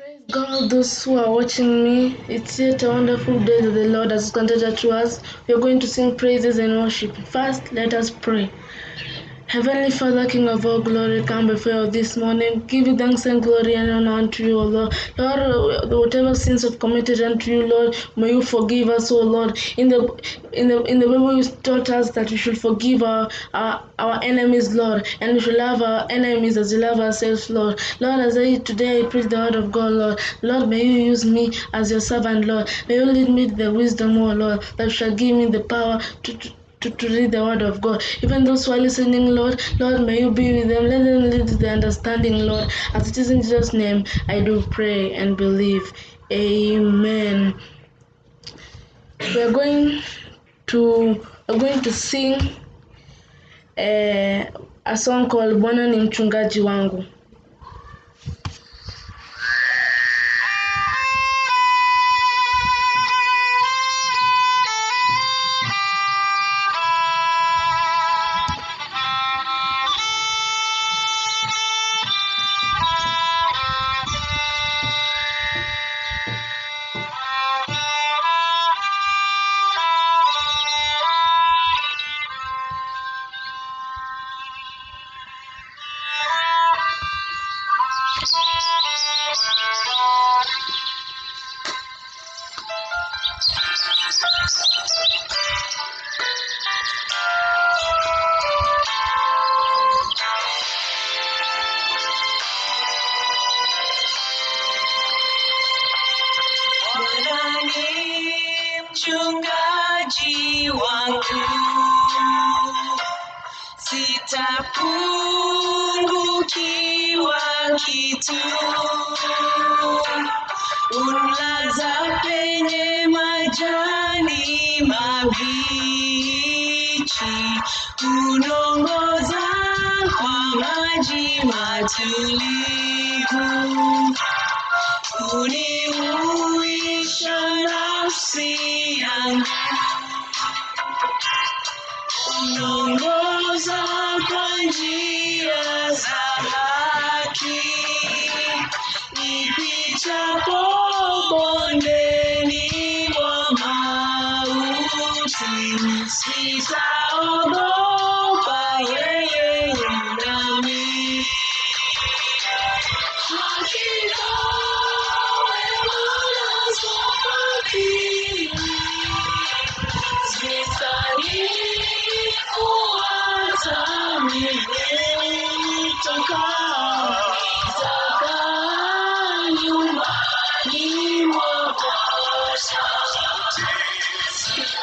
Praise God, those who are watching me. It's yet a wonderful day that the Lord has granted to us. We are going to sing praises and worship. First, let us pray. Heavenly Father, King of all glory, come before you this morning. Give you thanks and glory and honor unto you, O Lord. Lord, uh, whatever sins we've committed unto you, Lord, may you forgive us, O Lord. In the in the in the Bible, you taught us that we should forgive our, our our enemies, Lord, and we should love our enemies as we love ourselves, Lord. Lord, as I today I preach the word of God, Lord. Lord, may you use me as your servant, Lord. May you lead me the wisdom, O Lord, that shall give me the power to, to to, to read the word of God. Even those who are listening, Lord, Lord, may you be with them. Let them lead to the understanding, Lord. As it is in Jesus' name, I do pray and believe. Amen. We are going to we're going to sing a, a song called Bwana ni mchungaji wangu. Wangu, sitapungukiwa kitu. Unlaza penye majani mabichi, unongoza kwa maji matulivu. Unihuisha nafsi yangu, unongoza kwa njia za haki, nipitapo bondeni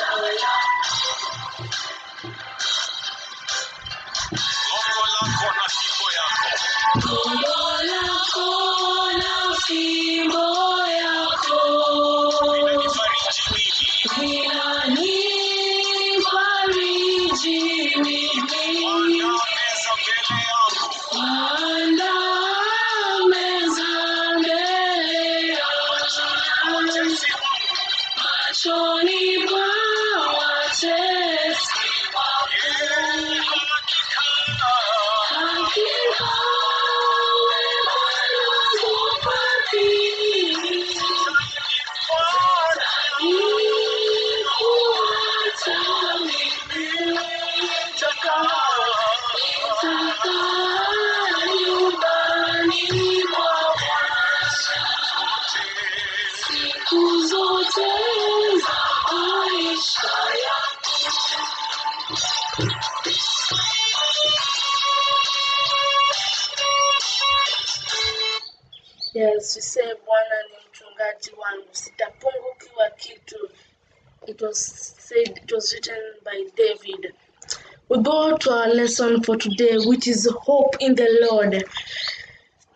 yangu. Say Bwana ni mchungaji wangu, sitapungukiwa kitu. It was said, it was written by David. We go to our lesson for today, which is hope in the Lord.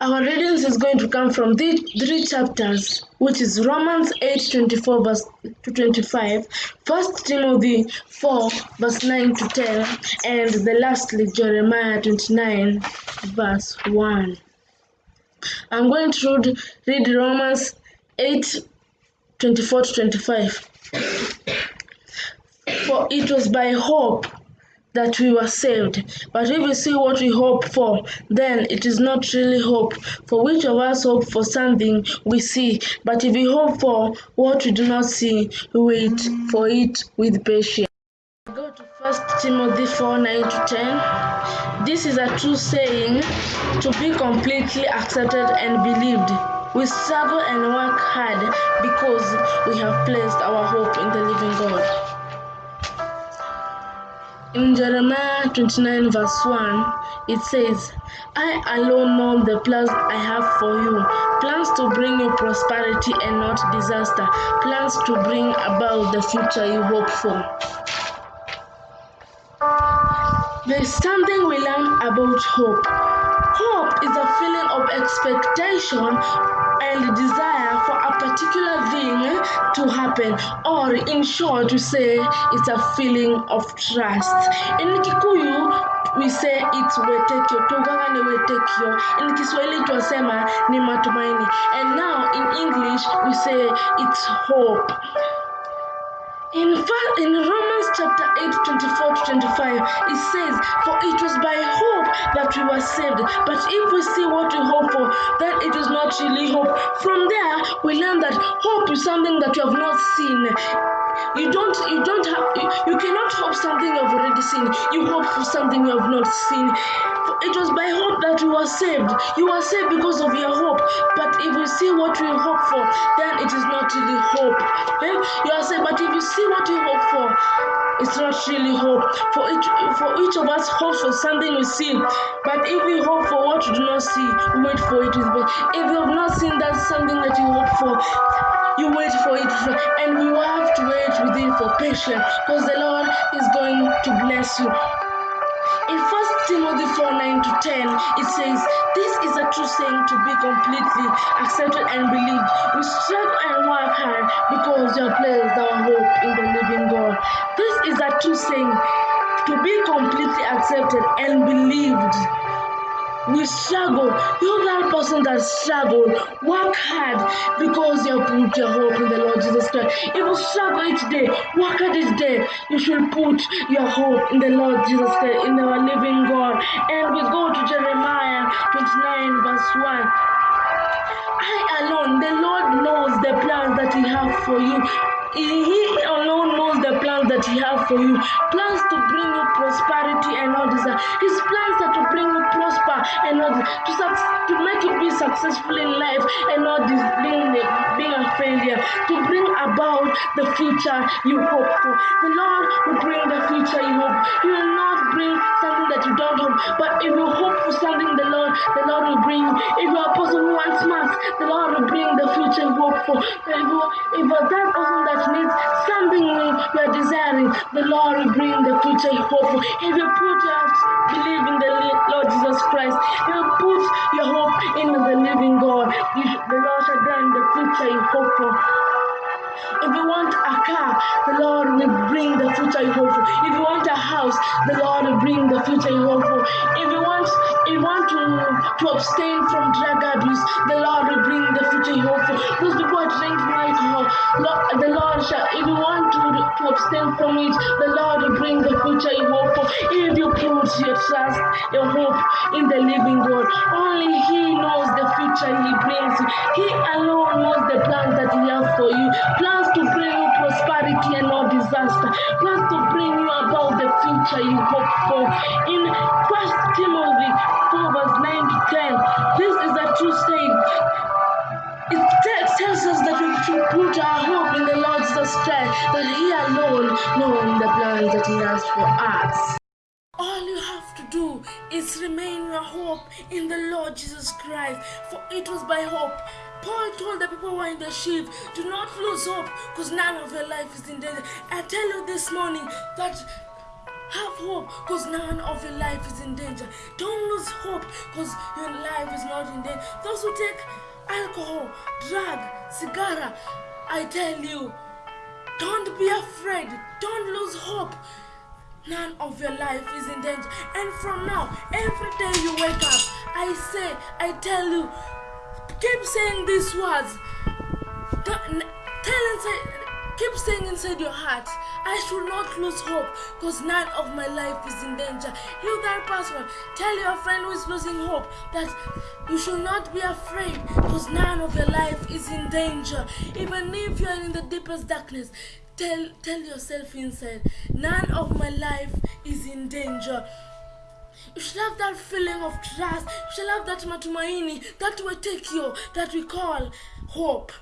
Our readings is going to come from the three chapters, which is Romans 8 24 verse to 25, 1 Timothy 4 verse 9 to 10, and the lastly Jeremiah 29 verse 1. I'm going to read, Romans 8 24 to 25. For it was by hope that we were saved. But if we see what we hope for, then it is not really hope. For which of us hope for something we see? But if we hope for what we do not see, we wait for it with patience. Go to 1 Timothy 4 9 to 10. This is a true saying to be completely accepted and believed. We struggle and work hard because we have placed our hope in the living God. In Jeremiah 29, verse 1, it says, I alone know the plans I have for you plans to bring you prosperity and not disaster, plans to bring about the future you hope for. There is something we learn about hope. Hope is a feeling of expectation and desire for a particular thing to happen, or in short, to say it's a feeling of trust. In Kikuyu, we say it's wetekyo, tugaga ni wetekyo. In Kiswahili twasema ni matumaini. And now in English, we say it's hope. In, in Romans chapter 8, 24 to 25, it says, For it was by hope that we were saved. But if we see what we hope for, then it is not really hope. From there, we learn that hope is something that you have not seen. You don't, you don't have, you, you cannot hope something you have already seen. You hope for something you have not seen. It was by hope that you were saved. You were saved because of your hope. But if you see what you hope for, then it is not really hope. Eh? You are saved, but if you see what you hope for, it's not really hope. For each, for each of us hopes for something we see. But if we hope for what we do not see, we wait for it. If you have not seen that something that you hope for, you wait for it and will have to wait with it for patience because the Lord is going to bless you. In 1 Timothy 4 9 to 10, it says, This is a true saying to be completely accepted and believed. We struggle and work hard because you have placed our hope in the living God. This is a true saying to be completely accepted and believed we struggle. You're that person that struggled. Work hard because you have put your hope in the Lord Jesus Christ. If you struggle each day, work hard each day. You should put your hope in the Lord Jesus Christ, in our living God. And we go to Jeremiah 29, verse 1. I alone, the Lord knows the plans that He has for you. He alone knows the plans that He has for you. Plans to bring you prosperity and all this. Uh, his plans are to bring you prosper and not to, to make you be successful in life and not this being, being a failure. To bring about the future you hope for. The Lord will bring the future you hope. He will not bring something that you don't hope. But if you hope for something, the Lord, the Lord will bring. If you're a person who wants mass, the Lord will bring the future you hope for. If, you, if that person that needs something you're desiring, the Lord will bring the future you hope for. If you put your believe in the Lord Jesus Christ, if you put your hope in the living God, you, the Lord shall grant the future you hope for. If you want a car, the Lord will bring the future you hope for. If you want a house, the Lord will bring the future you hope for. If you want, if you want to, to abstain from drug abuse, the Lord will bring the future you hope for. Those people are drinking alcohol, the Lord shall. If you want to, to abstain from it, the Lord will bring the future you hope for. If you put your trust, your hope in the living God, only He knows the future He brings you. He alone knows the plans that He has for you. Plans to bring you prosperity and not disaster. Plans to bring you about the future you hope for. In 1 Timothy 4 verse 9 to 10, this is a true saying. It tells us that we should put our hope in the Lord's Christ, that He alone knows the plans that He has for us. Remain your hope in the Lord Jesus Christ, for it was by hope. Paul told the people who were in the ship, do not lose hope, because none of your life is in danger. I tell you this morning that have hope because none of your life is in danger. Don't lose hope because your life is not in danger. Those who take alcohol, drug, cigar, I tell you, don't be afraid. Don't lose hope. None of your life is in danger. And from now, every day you wake up, I say, I tell you, keep saying these words. tell inside, keep saying inside your heart, I should not lose hope because none of my life is in danger. You, that person, tell your friend who is losing hope that you should not be afraid because none of your life is in danger. Even if you are in the deepest darkness, tell, tell yourself inside, none of my life is in danger. You should have that feeling of trust. You should have that matumaini, that will take you, that we call hope.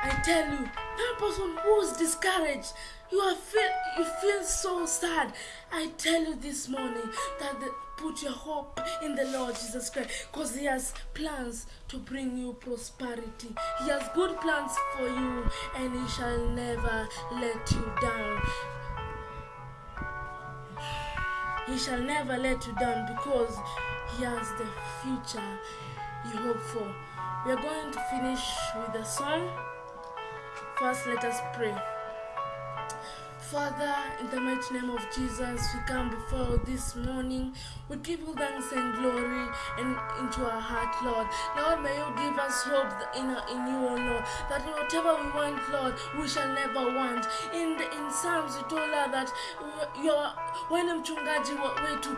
I tell you, that person who's discouraged, you are feel you feel so sad. I tell you this morning that the, put your hope in the Lord Jesus Christ because He has plans to bring you prosperity. He has good plans for you and He shall never let you down. He shall never let you down because He has the future you hope for. We are going to finish with a song. First, let us pray. Father, in the mighty name of Jesus, we come before this morning. We give you thanks and glory and into our heart, Lord. Lord, may you give us hope in, in you, O Lord, that whatever we want, Lord, we shall never want. In the, in Psalms, you told us that you're when mchungaji wetu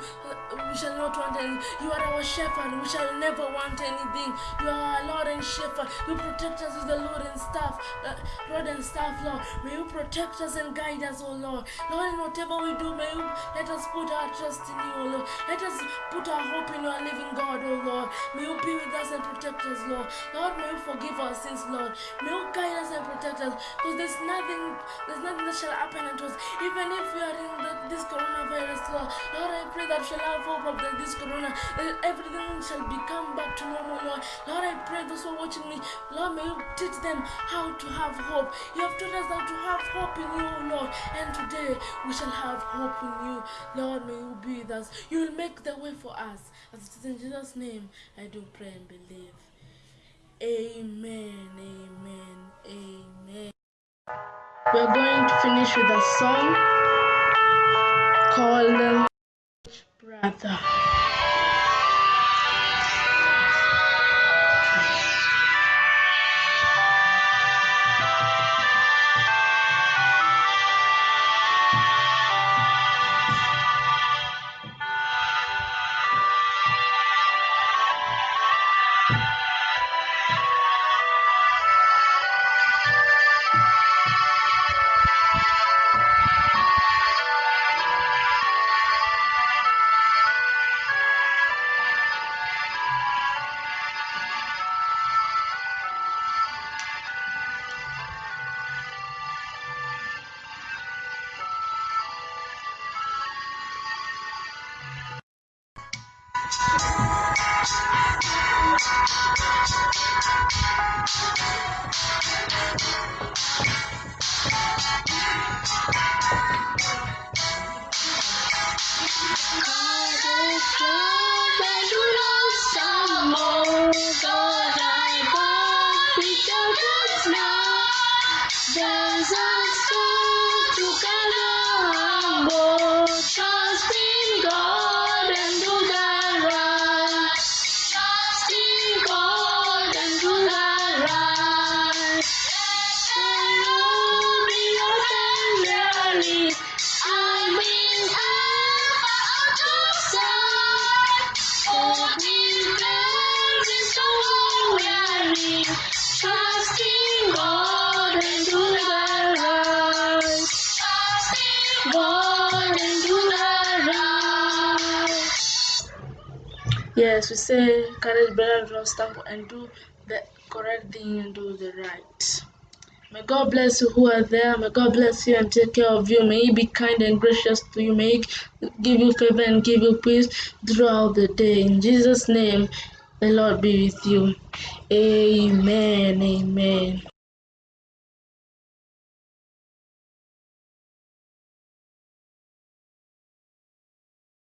we shall not want anything. You are our shepherd, we shall never want anything. You are our Lord and shepherd. You protect us with the Lord and staff, uh, Lord and staff, Lord. May you protect us and guide us, O Lord. Lord, in whatever we do, may you let us put our trust in you, O Lord. Let us put our hope in your living God, O Lord. May you be with us and protect us, Lord. Lord, may you forgive our sins, Lord. May you guide us and protect us. Because there's nothing, there's nothing that shall happen unto us. Even if we are in the, this coronavirus, Lord. Lord, I pray that we shall have hope of the, this corona. That everything shall become back to normal, Lord. Lord, I pray those who are watching me, Lord, may you teach them how to have hope. You have taught us how to have hope in you, Lord. And today we shall have hope in you. Lord, may you be with us. You will make the way for us. As it is in Jesus' name, I do pray and believe. Amen, amen, amen. We're going to finish with a song called uh, Brother. you Yes, we say courage better than stumble and do the correct thing and do the right. May God bless you who are there. May God bless you and take care of you. May He be kind and gracious to you. May He give you favor and give you peace throughout the day. In Jesus' name, the Lord be with you. Amen. Amen.